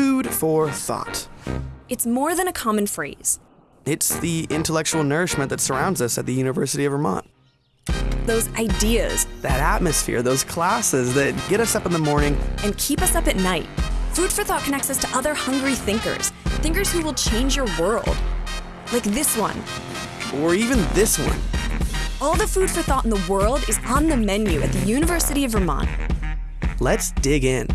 Food for thought. It's more than a common phrase. It's the intellectual nourishment that surrounds us at the University of Vermont. Those ideas That atmosphere, those classes that get us up in the morning and keep us up at night. Food for Thought connects us to other hungry thinkers, thinkers who will change your world. Like this one. or even this one. All the food for thought in the world is on the menu at the University of Vermont. Let's dig in.